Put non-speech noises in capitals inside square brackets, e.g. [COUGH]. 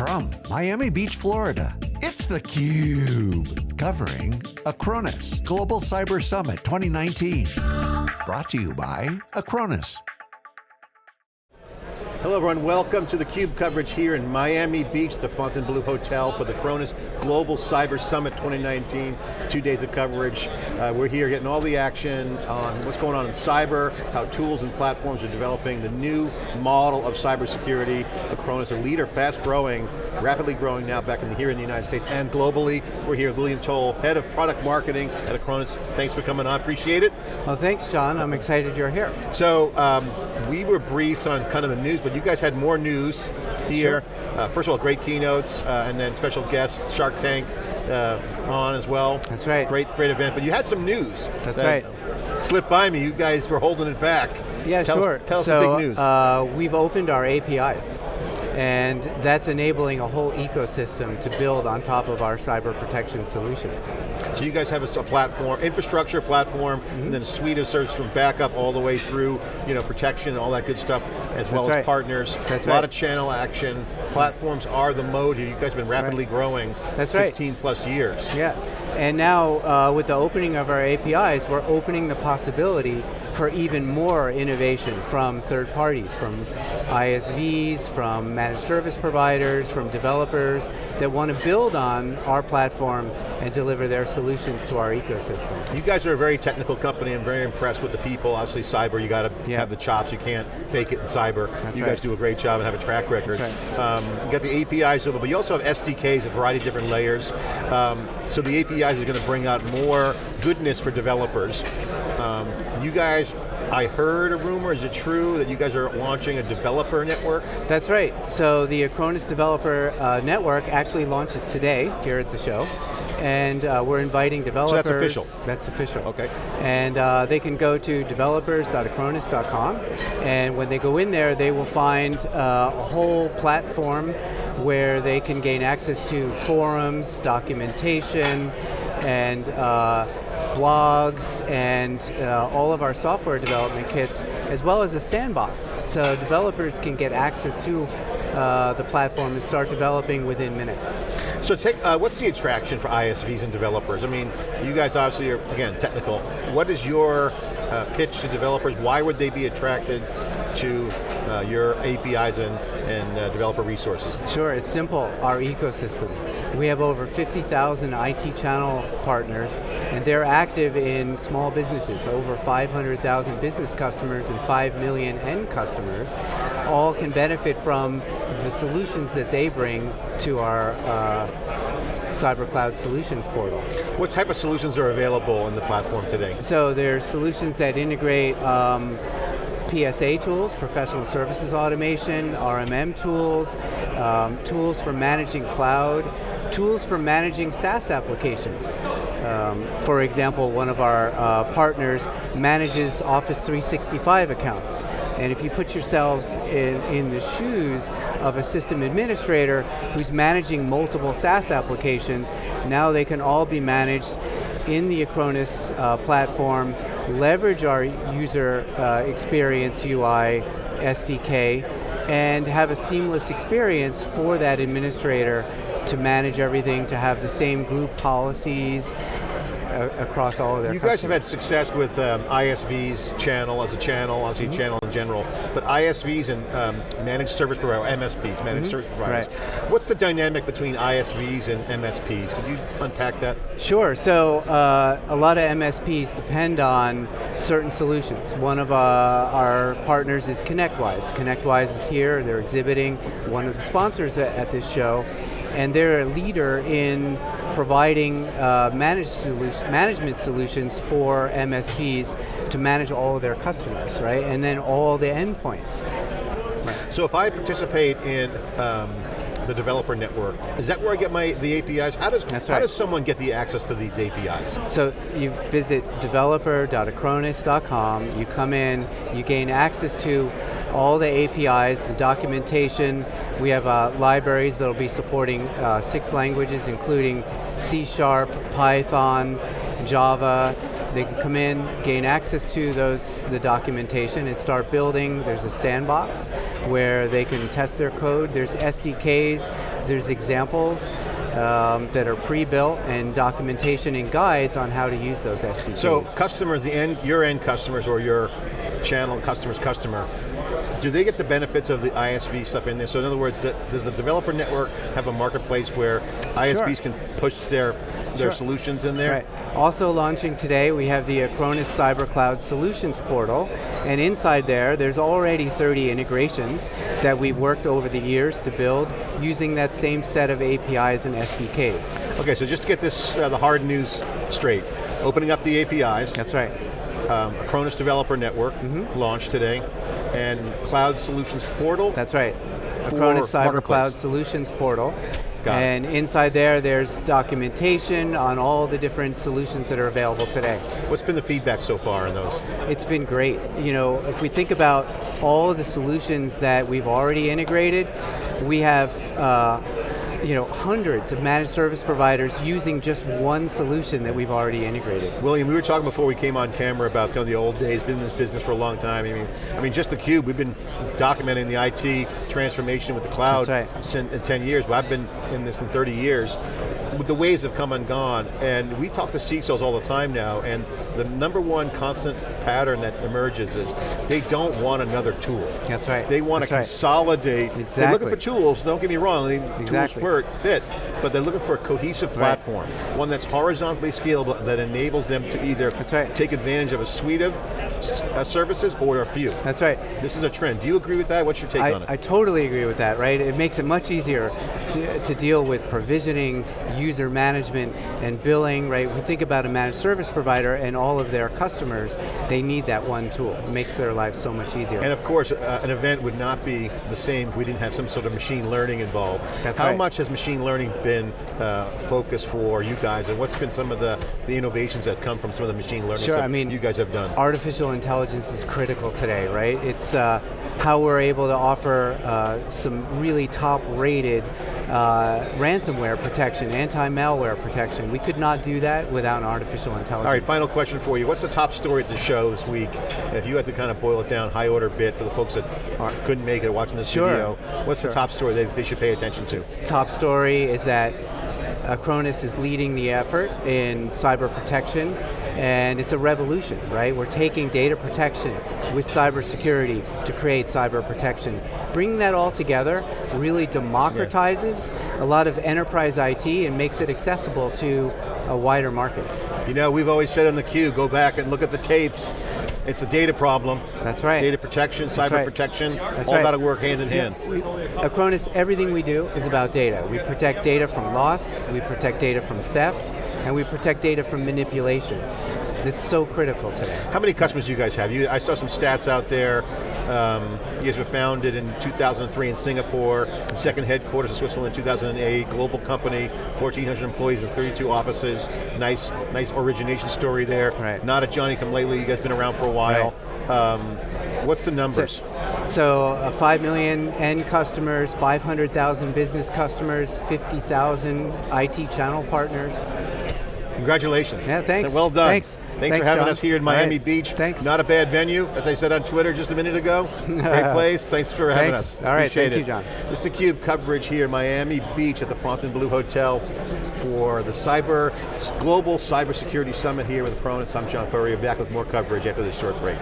From Miami Beach, Florida, it's theCUBE. Covering Acronis Global Cyber Summit 2019. Brought to you by Acronis. Hello everyone, welcome to the CUBE coverage here in Miami Beach, the Fontainebleau Hotel for the Acronis Global Cyber Summit 2019. Two days of coverage. Uh, we're here getting all the action on what's going on in cyber, how tools and platforms are developing, the new model of cybersecurity. Acronis, a leader, fast growing, rapidly growing now back in the, here in the United States and globally. We're here with William Toll, Head of Product Marketing at Acronis. Thanks for coming on, appreciate it. Well thanks John, I'm excited you're here. So, um, we were briefed on kind of the news, but you guys had more news here. Sure. Uh, first of all, great keynotes, uh, and then special guests, Shark Tank uh, on as well. That's right. Great, great event, but you had some news. That's that right. Slipped by me, you guys were holding it back. Yeah, tell sure. Us, tell so, us the big news. Uh, we've opened our APIs and that's enabling a whole ecosystem to build on top of our cyber protection solutions. So you guys have a, platform, infrastructure platform, mm -hmm. and then a suite of services from backup all the way through, you know, protection, all that good stuff, as well That's as partners. That's a lot right. of channel action. Platforms are the mode here. You guys have been rapidly right. growing That's 16 right. plus years. Yeah, and now uh, with the opening of our APIs, we're opening the possibility for even more innovation from third parties, from ISVs, from managed service providers, from developers that want to build on our platform and deliver their solutions to our ecosystem. You guys are a very technical company. I'm very impressed with the people. Obviously cyber, you got to yeah. have the chops. You can't fake it in cyber. That's you right. guys do a great job and have a track record. That's right. um, you got the APIs, over, but you also have SDKs, a variety of different layers. Um, so the APIs are going to bring out more goodness for developers. Um, you guys I heard a rumor, is it true that you guys are launching a developer network? That's right, so the Acronis Developer uh, Network actually launches today here at the show. And uh, we're inviting developers. So that's official? That's official. Okay. And uh, they can go to developers.acronis.com and when they go in there, they will find uh, a whole platform where they can gain access to forums, documentation, and uh, blogs and uh, all of our software development kits, as well as a sandbox. So developers can get access to uh, the platform and start developing within minutes. So take, uh, what's the attraction for ISVs and developers? I mean, you guys obviously are, again, technical. What is your uh, pitch to developers? Why would they be attracted to uh, your APIs and, and uh, developer resources? Sure, it's simple, our ecosystem. We have over 50,000 IT channel partners, and they're active in small businesses, over 500,000 business customers and 5 million end customers, all can benefit from the solutions that they bring to our uh, Cyber Cloud Solutions portal. What type of solutions are available in the platform today? So there's solutions that integrate um, PSA tools, professional services automation, RMM tools, um, tools for managing cloud, tools for managing SaaS applications. Um, for example, one of our uh, partners manages Office 365 accounts. And if you put yourselves in, in the shoes of a system administrator who's managing multiple SaaS applications, now they can all be managed in the Acronis uh, platform, leverage our user uh, experience UI SDK, and have a seamless experience for that administrator to manage everything, to have the same group policies uh, across all of their You customers. guys have had success with um, ISV's channel as a channel, obviously mm -hmm. channel in general, but ISVs and um, managed service providers, MSPs, managed mm -hmm. service providers. Right. What's the dynamic between ISVs and MSPs? Could you unpack that? Sure, so uh, a lot of MSPs depend on certain solutions. One of uh, our partners is ConnectWise. ConnectWise is here, they're exhibiting, one of the sponsors at, at this show, and they're a leader in providing uh, management solutions for MSPs to manage all of their customers, right? And then all the endpoints. So if I participate in um, the developer network, is that where I get my the APIs? How does, how right. does someone get the access to these APIs? So you visit developer.acronis.com, you come in, you gain access to all the APIs, the documentation. We have uh, libraries that will be supporting uh, six languages, including C Sharp, Python, Java. They can come in, gain access to those the documentation, and start building. There's a sandbox where they can test their code. There's SDKs there's examples um, that are pre-built and documentation and guides on how to use those SDKs. So customers, the end, your end customers or your channel customer's customer, do they get the benefits of the ISV stuff in there? So in other words, does the developer network have a marketplace where ISVs sure. can push their their Sure. solutions in there? Right. Also launching today, we have the Acronis Cyber Cloud Solutions portal, and inside there, there's already 30 integrations that we've worked over the years to build using that same set of APIs and SDKs. Okay, so just to get this, uh, the hard news straight, opening up the APIs, That's right. Um, Acronis Developer Network Mm-hmm. launched today, and Cloud Solutions Portal. That's right. For Acronis Cyber Cloud Solutions portal. Got it. and inside there, there's documentation on all the different solutions that are available today. What's been the feedback so far on those? It's been great. You know, if we think about all of the solutions that we've already integrated, we have uh, you know, hundreds of managed service providers using just one solution that we've already integrated. William, we were talking before we came on camera about kind of the old days, been in this business for a long time. I mean, I mean, just the cube. We've been documenting the IT transformation with the cloud right. sin- in 10 years. But I've been in this in 30 years. The ways have come and gone, and we talk to CISOs all the time now, and the number one constant pattern that emerges is they don't want another tool. That's right. They want to That's right. consolidate. They're looking for tools, don't get me wrong, they, Exactly. tools for fit, but they're looking for a cohesive Right. platform, one that's horizontally scalable that enables them to either right. take advantage of a suite of uh, services or a few. That's right. This is a trend. Do you agree with that? What's your take I, on it? I totally agree with that, right? It makes it much easier to, to deal with provisioning, user management, and billing, right? We think about a managed service provider and all of their customers, they need that one tool. It makes their lives so much easier. and of course, uh, an event would not be the same if we didn't have some sort of machine learning involved. That's How right. much has machine learning been uh, focus for you guys, and what's been some of the, the innovations that come from some of the machine learning Sure, I mean, you guys have done? Artificial intelligence is critical today, right? It's uh, how we're able to offer uh, some really top-rated uh, ransomware protection, anti-malware protection. We could not do that without artificial intelligence. All right, final question for you. What's the top story at the show this week? If you had to kind of boil it down, high order bit for the folks that aren't, couldn't make it watching this Sure. video, what's the top story they, they should pay attention to? top story is that Acronis is leading the effort in cyber protection, and it's a revolution, right? We're taking data protection with cybersecurity to create cyber protection. Bringing that all together really democratizes a lot of enterprise IT and makes it accessible to a wider market. You know, we've always said on the cube, go back and look at the tapes. It's a data problem. That's right. Data protection, cyber right. protection, That's all right. got to work hand in hand. We, Acronis, everything we do is about data. We protect data from loss, we protect data from theft, and we protect data from manipulation. It's so critical today. How many customers do you guys have? You, I saw some stats out there. Um, you guys were founded in 2003 in Singapore, second headquarters in Switzerland in 2008, global company, 1,400 employees and 32 offices. Nice, nice origination story there. Right. Not a Johnny come lately, you guys been around for a while. Um, what's the numbers? So uh, 5 million end customers, 500,000 business customers, 50,000 IT channel parters. Congratulations. Yeah, thanks. And well done. Thanks. Thanks, Thanks, for having John. us here in Miami right. Beach. Thanks. Not a bad venue, as I said on Twitter just a minute ago. Great [LAUGHS] place. Thanks for having Thanks. us. All right, Appreciate thank you. John. This is theCUBE coverage here in Miami Beach at the Fontainebleau Hotel for the Cyber Global Cybersecurity Summit here with Acronis. I'm John Furrier, back with more coverage after this short break.